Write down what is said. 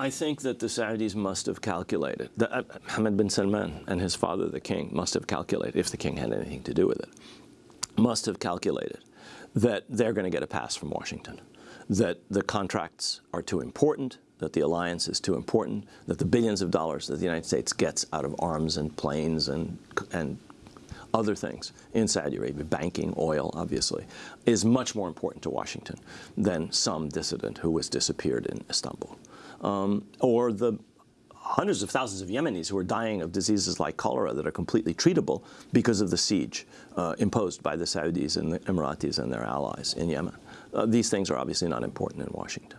I think that the Saudis must have calculated, that uh, bin Salman and his father, the king, must have calculated, if the king had anything to do with it, must have calculated that they're going to get a pass from Washington, that the contracts are too important, that the alliance is too important, that the billions of dollars that the United States gets out of arms and planes and, and other things in Saudi Arabia, banking, oil, obviously, is much more important to Washington than some dissident who was disappeared in Istanbul. Um, or the hundreds of thousands of Yemenis who are dying of diseases like cholera that are completely treatable because of the siege uh, imposed by the Saudis and the Emiratis and their allies in Yemen. Uh, these things are obviously not important in Washington.